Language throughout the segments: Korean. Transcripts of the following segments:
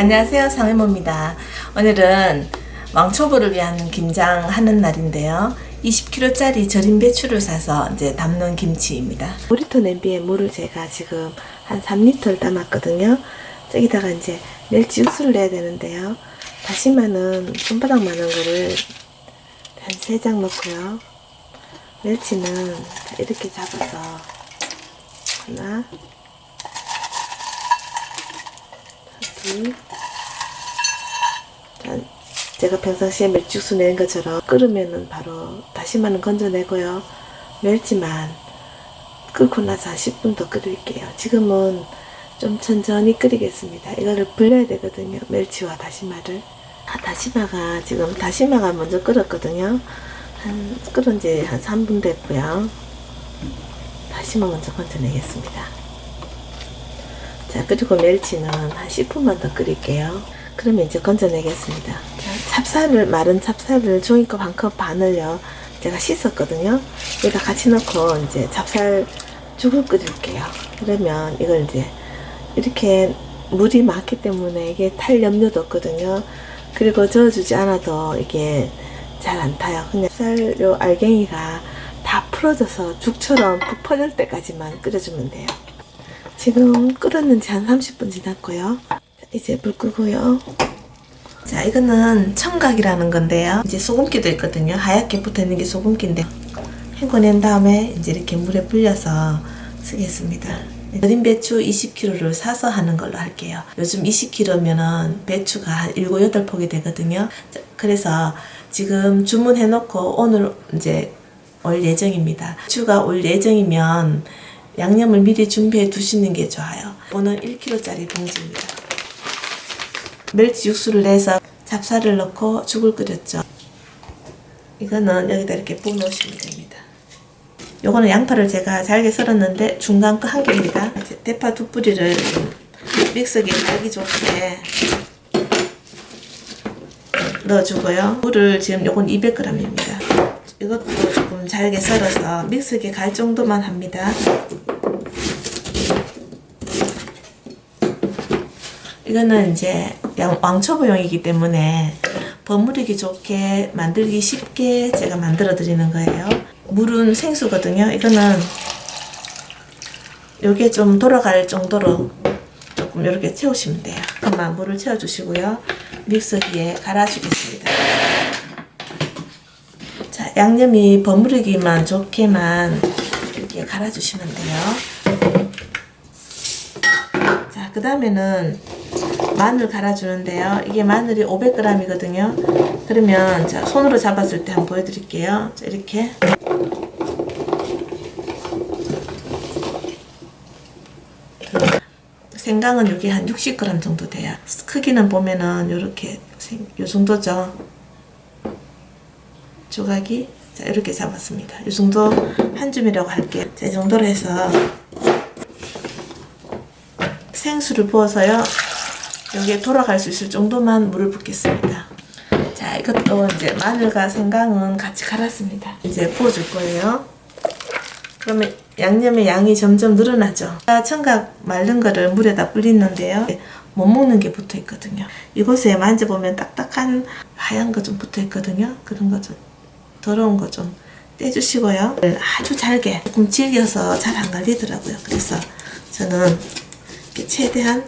안녕하세요 상해모입니다. 오늘은 왕초보를 위한 김장 하는 날인데요. 20kg짜리 절임 배추를 사서 이제 담는 김치입니다. 5리터 냄비에 물을 제가 지금 한 3리터를 담았거든요. 저기다가 이제 멸치 육수를 내야 되는데요. 다시마는 손바닥만한 거를 한 3장 넣고요. 멸치는 이렇게 잡아서 하나 둘 자, 제가 평상시에 멸치육수 내는 것처럼 끓으면은 바로 다시마는 건져내고요. 멸치만 끓고 나서 한 10분 더 끓일게요. 지금은 좀 천천히 끓이겠습니다. 이거를 불려야 되거든요. 멸치와 다시마를. 아, 다시마가 지금 다시마가 먼저 끓었거든요. 한 끓은 지 한 3분 됐고요. 다시마 먼저 건져내겠습니다. 자 그리고 멸치는 한 10분만 더 끓일게요. 그러면 이제 건져내겠습니다. 자, 찹쌀을 마른 찹쌀을 종이컵 한 컵 반을요. 제가 씻었거든요. 여기다 같이 넣고 이제 찹쌀 죽을 끓일게요. 그러면 이걸 이제 이렇게 물이 많기 때문에 이게 탈 염려도 없거든요. 그리고 저어주지 않아도 이게 잘 안 타요. 그냥 쌀요 알갱이가 다 풀어져서 죽처럼 푹 퍼질 때까지만 끓여주면 돼요 지금 끓었는지 한 30분 지났고요. 이제 불 끄고요. 자 이거는 청각이라는 건데요. 이제 소금기도 있거든요. 하얗게 붙어있는 게 소금기인데 헹궈낸 다음에 이제 이렇게 물에 불려서 쓰겠습니다. 절임 배추 20kg를 사서 하는 걸로 할게요. 요즘 20kg면은 배추가 한 7, 8폭이 되거든요. 그래서 지금 주문해놓고 오늘 이제 올 예정입니다. 배추가 올 예정이면 양념을 미리 준비해 두시는 게 좋아요. 이거는 1kg짜리 봉지입니다. 멸치 육수를 내서 잡사를 넣고 죽을 끓였죠. 이거는 여기다 이렇게 부어 놓으시면 됩니다. 요거는 양파를 제가 잘게 썰었는데 중간 거 한 개입니다. 대파 두 뿌리를 믹서기에 갈기 좋게 넣어주고요. 물을 지금 요건 200g입니다. 이것도 잘게 썰어서 믹서기에 갈 정도만 합니다. 이거는 이제 왕초보용이기 때문에 버무리기 좋게 만들기 쉽게 제가 만들어 드리는 거예요. 물은 생수거든요. 이거는 요게 좀 돌아갈 정도로 조금 이렇게 채우시면 돼요. 그만 물을 채워 주시고요. 믹서기에 갈아 주겠습니다. 자 양념이 버무리기만 좋게만 이렇게 갈아 주시면 돼요 자 그 다음에는 마늘 갈아주는데요. 이게 마늘이 500g이거든요. 그러면 자 손으로 잡았을 때 한번 보여드릴게요. 자, 이렇게 생강은 이게 한 60g 정도 돼요. 크기는 보면은 이렇게 요 정도죠. 조각이 자 이렇게 잡았습니다. 이 정도 한 줌이라고 할게요. 자, 이 정도로 해서 생수를 부어서요. 여기에 돌아갈 수 있을 정도만 물을 붓겠습니다. 자, 이것도 이제 마늘과 생강은 같이 갈았습니다. 이제 부어줄 거예요. 그러면 양념의 양이 점점 늘어나죠. 청각 마른 거를 물에다 불리는데요. 못 먹는 게 붙어 있거든요. 이곳에 만져보면 딱딱한 하얀 거 좀 붙어 있거든요. 그런 거 좀 더러운 거 좀 떼주시고요. 아주 잘게 조금 질겨서 잘 안 갈리더라고요. 그래서 저는 최대한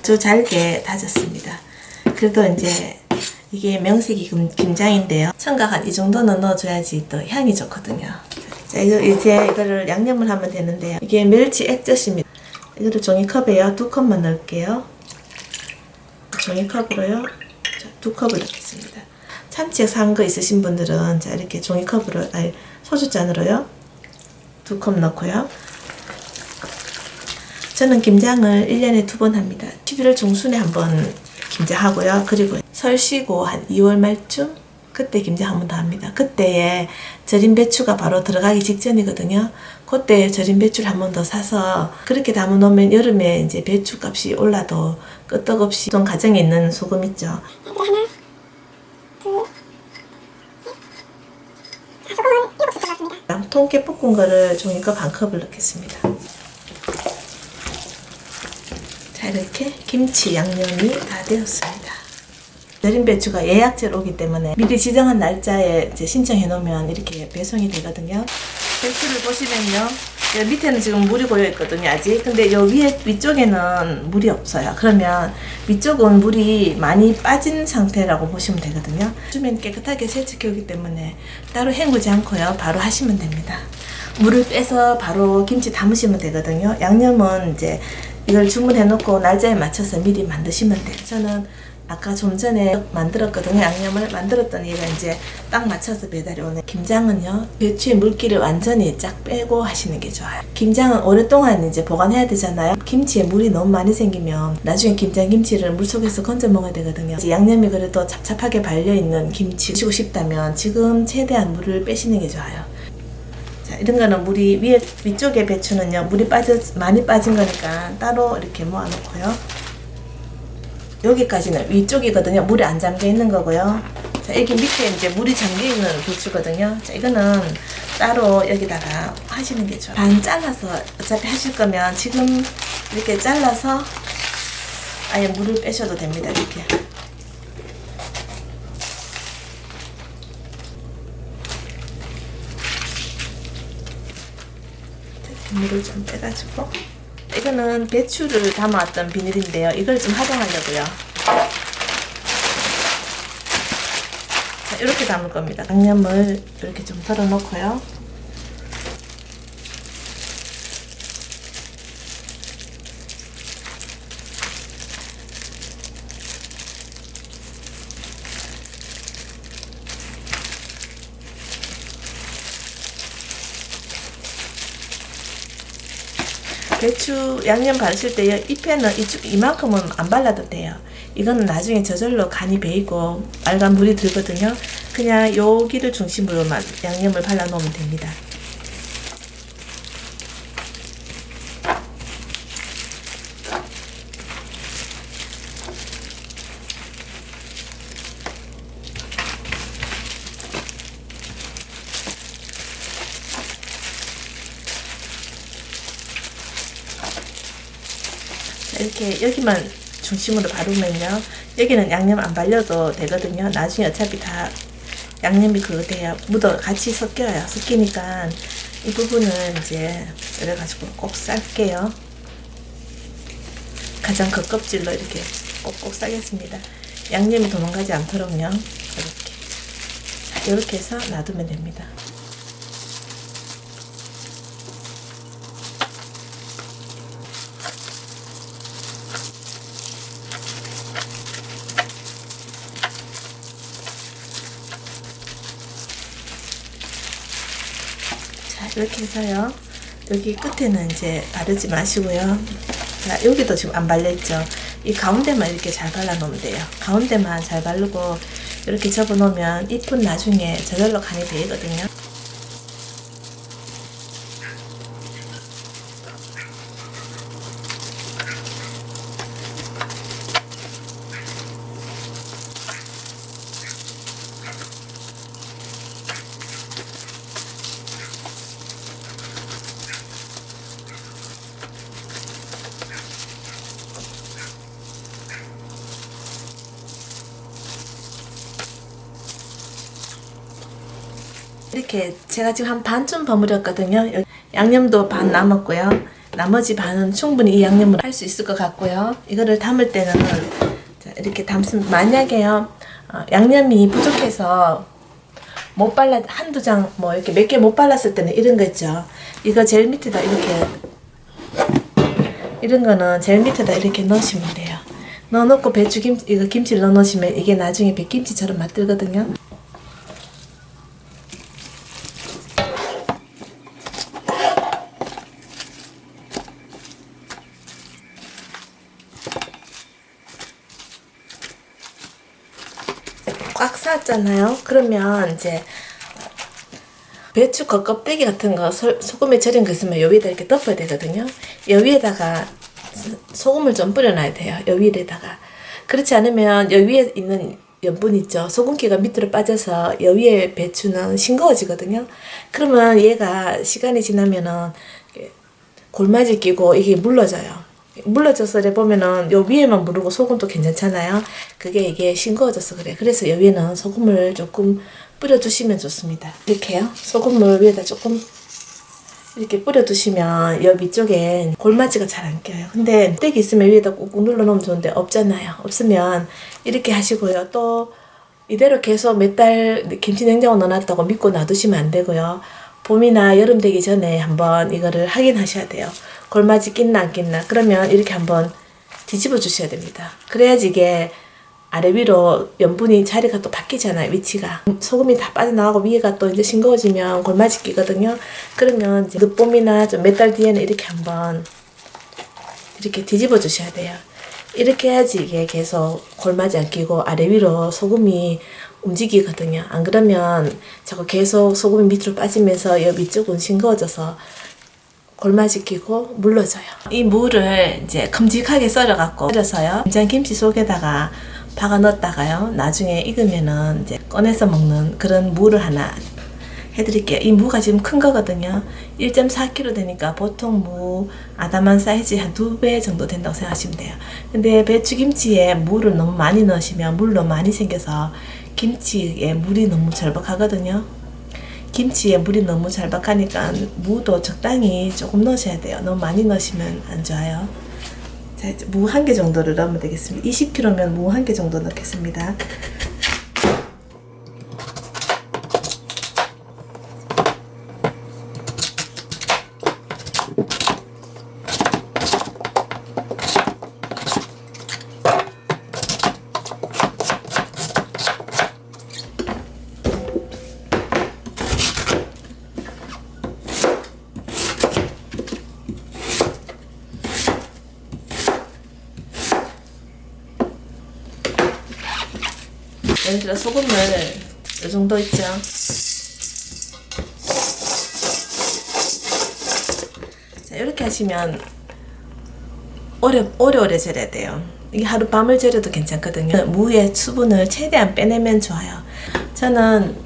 아주 잘게 다졌습니다. 그래도 이제 이게 명색이 김장인데요. 청각 한 이 정도는 넣어줘야지 또 향이 좋거든요. 자, 이제 이거를 양념을 하면 되는데요. 이게 멸치 액젓입니다. 이거를 종이컵에요. 두 컵만 넣을게요. 종이컵으로요. 자, 두 컵을 넣겠습니다. 참치액 산 거 있으신 분들은 자 이렇게 종이컵으로 아니 소주잔으로요. 두 컵 넣고요. 저는 김장을 1년에 두 번 합니다. 11월 중순에 한 번 김장하고요. 그리고 설 쉬고 한 2월 말쯤 그때 김장 한 번 더 합니다. 그때에 절임 배추가 바로 들어가기 직전이거든요. 그때 절임 배추를 한 번 더 사서 그렇게 담아 놓으면 여름에 이제 배추 값이 올라도 끄떡없이 좀 가정에 있는 소금 있죠. 통깨 볶은 거를 종이컵 한 컵을 넣겠습니다. 자 이렇게 김치 양념이 다 되었습니다. 내린 배추가 예약제로 오기 때문에 미리 지정한 날짜에 신청해 놓으면 이렇게 배송이 되거든요. 배추를 보시면요. 밑에는 지금 물이 고여 있거든요, 아직. 근데 요 위에 위쪽에는 물이 없어요. 그러면 위쪽은 물이 많이 빠진 상태라고 보시면 되거든요. 주면 깨끗하게 세척해 오기 때문에 따로 헹구지 않고요. 바로 하시면 됩니다. 물을 빼서 바로 김치 담으시면 되거든요. 양념은 이제 이걸 주문해 놓고 날짜에 맞춰서 미리 만드시면 돼요. 저는 아까 좀 전에 만들었거든요. 양념을 만들었던 얘가 이제 딱 맞춰서 배달이 오네. 김장은요, 배추의 물기를 완전히 쫙 빼고 하시는 게 좋아요. 김장은 오랫동안 이제 보관해야 되잖아요. 김치에 물이 너무 많이 생기면 나중에 김장 김치를 물 속에서 건져 먹어야 되거든요. 양념이 그래도 찹찹하게 발려있는 김치 드시고 싶다면 지금 최대한 물을 빼시는 게 좋아요. 자, 이런 거는 물이 위에 위쪽에 배추는요 물이 빠져 많이 빠진 거니까 따로 이렇게 모아놓고요. 여기까지는 위쪽이거든요. 물이 안 잠겨 있는 거고요. 자, 여기 밑에 이제 물이 잠겨 있는 배추거든요. 자, 이거는 따로 여기다가 하시는 게 좋아요. 반 잘라서 어차피 하실 거면 지금 이렇게 잘라서 아예 물을 빼셔도 됩니다. 이렇게. 물을 좀 빼가지고 이거는 배추를 담아왔던 비닐인데요. 이걸 좀 활용하려고요. 자, 이렇게 담을 겁니다. 양념을 이렇게 좀 덜어놓고요. 배추 양념 바르실 때 잎에는 이쪽 이만큼은 안 발라도 돼요. 이거는 나중에 저절로 간이 배이고 빨간 물이 들거든요. 그냥 여기를 중심으로만 양념을 발라 놓으면 됩니다. 여기만 중심으로 바르면요. 여기는 양념 안 발려도 되거든요. 나중에 어차피 다 양념이 그거 돼야 묻어 같이 섞여요. 섞이니까 이 부분은 이제 이래가지고 꼭 쌀게요. 가장 겉껍질로 이렇게 꼭꼭 싸겠습니다. 양념이 도망가지 않도록요. 이렇게. 자, 이렇게 해서 놔두면 됩니다. 이렇게 해서요. 여기 끝에는 이제 바르지 마시고요. 자, 여기도 지금 안 발려있죠. 이 가운데만 이렇게 잘 발라 놓으면 돼요. 가운데만 잘 바르고 이렇게 접어 놓으면 잎은 나중에 저절로 간이 배이거든요. 이렇게 제가 지금 한 반쯤 버무렸거든요. 양념도 반 남았고요. 나머지 반은 충분히 이 양념을 할 수 있을 것 같고요. 이거를 담을 때는 자, 이렇게 담습니다. 만약에요 어, 양념이 부족해서 못 발라 한두 장 뭐 이렇게 몇 개 못 발랐을 때는 이런 거 있죠. 이거 제일 밑에다 이렇게 이런 거는 제일 밑에다 이렇게 넣으시면 돼요. 넣어놓고 배추김 이거 김치를 넣어놓으시면 이게 나중에 백김치처럼 맛들거든요. 꽉 쌌잖아요. 그러면 이제 배추 겉껍데기 같은 거 소, 소금에 절인 거 있으면 요 위에다 이렇게 덮어야 되거든요. 요 위에다가 소금을 좀 뿌려놔야 돼요. 요 위에다가 그렇지 않으면 요 위에 있는 염분 있죠. 소금기가 밑으로 빠져서 요 위에 배추는 싱거워지거든요. 그러면 얘가 시간이 지나면은 골마지 끼고 이게 물러져요. 물러져서 이래 보면은 요 위에만 무르고 소금도 괜찮잖아요. 그게 이게 싱거워져서 그래. 그래서 요 위에는 소금을 조금 뿌려두시면 좋습니다. 이렇게요. 소금물 위에다 조금 이렇게 뿌려두시면 여 위쪽에 골마지가 잘 안 껴요. 근데 떼기 있으면 위에다 꾹꾹 눌러놓으면 좋은데 없잖아요. 없으면 이렇게 하시고요. 또 이대로 계속 몇 달 김치 냉장고 넣어놨다고 믿고 놔두시면 안 되고요. 봄이나 여름 되기 전에 한번 이거를 확인하셔야 돼요. 골마지 낀나 안 낀나. 그러면 이렇게 한번 뒤집어 주셔야 됩니다. 그래야지 이게 아래 위로 염분이 자리가 또 바뀌잖아요. 위치가 소금이 다 빠져나가고 위에가 또 이제 싱거워지면 골마지 끼거든요. 그러면 이제 늦봄이나 좀 몇 달 뒤에는 이렇게 한번 이렇게 뒤집어 주셔야 돼요. 이렇게 해야지 이게 계속 골마지 안 끼고 아래 위로 소금이 움직이거든요. 안 그러면 자꾸 계속 소금이 밑으로 빠지면서 이 위쪽은 싱거워져서 골마지 끼고 물러져요. 이 무를 이제 큼직하게 썰어갖고 썰어서요. 김장 김치 속에다가 박아 넣었다가요. 나중에 익으면은 이제 꺼내서 먹는 그런 무를 하나 해드릴게요. 이 무가 지금 큰 거거든요. 1.4kg 되니까 보통 무 아담한 사이즈 한 두 배 정도 된다고 생각하시면 돼요. 근데 배추김치에 물을 너무 많이 넣으시면 물 너무 많이 생겨서 김치에 물이 너무 절박하거든요. 김치에 물이 너무 절박하니까 무도 적당히 조금 넣으셔야 돼요. 너무 많이 넣으시면 안 좋아요. 자, 무 한 개 정도를 넣으면 되겠습니다. 20kg면 무 한 개 정도 넣겠습니다. 들어 소금을 이 정도 있죠. 자 이렇게 하시면 오래 오래오래 절여야 돼요. 이게 하루 밤을 절여도 괜찮거든요. 무의 수분을 최대한 빼내면 좋아요. 저는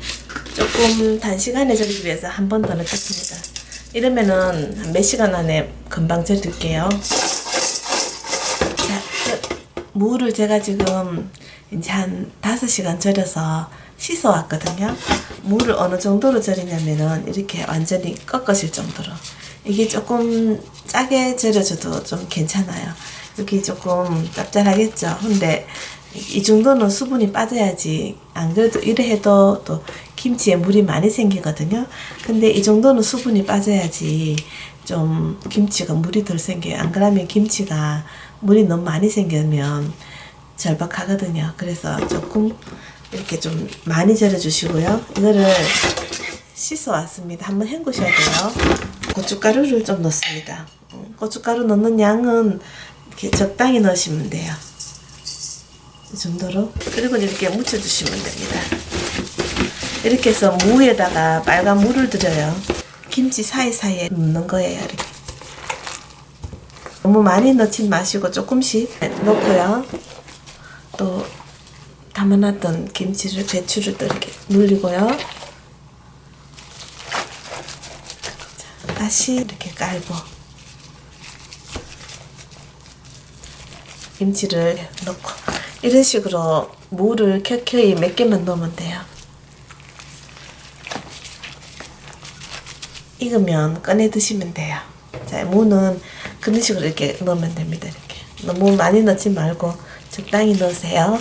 조금 단시간에 절이기 위해서 한 번 더 넣겠습니다. 이러면은 한몇 시간 안에 금방 절일게요. 자, 그 무를 제가 지금 이제 한 5시간 절여서 씻어 왔거든요. 무를 어느 정도로 절이냐면은 이렇게 완전히 꺾어질 정도로. 이게 조금 짜게 절여줘도 좀 괜찮아요. 여기 조금 짭짤하겠죠. 근데 이 정도는 수분이 빠져야지 안 그래도 이래 해도 또 김치에 물이 많이 생기거든요. 근데 이 정도는 수분이 빠져야지 좀 김치가 물이 덜 생겨요. 안 그러면 김치가 물이 너무 많이 생기면 절박하거든요. 그래서 조금 이렇게 좀 많이 절여주시고요. 이거를 씻어 왔습니다. 한번 헹구셔야 돼요. 고춧가루를 좀 넣습니다. 음, 고춧가루 넣는 양은 이렇게 적당히 넣으시면 돼요. 이 정도로. 그리고 이렇게 묻혀주시면 됩니다. 이렇게 해서 무에다가 빨간 물을 들여요. 김치 사이사이에 넣는 거예요. 이렇게. 너무 많이 넣지 마시고 조금씩 넣고요. 또 담아놨던 김치를 배추를 또 이렇게 눌리고요. 자, 다시 이렇게 깔고 김치를 넣고 이런 식으로 무를 켜켜이 몇 개만 넣으면 돼요. 익으면 꺼내 드시면 돼요. 자, 무는 그런 식으로 이렇게 넣으면 됩니다. 이렇게 너무 많이 넣지 말고 적당히 넣으세요.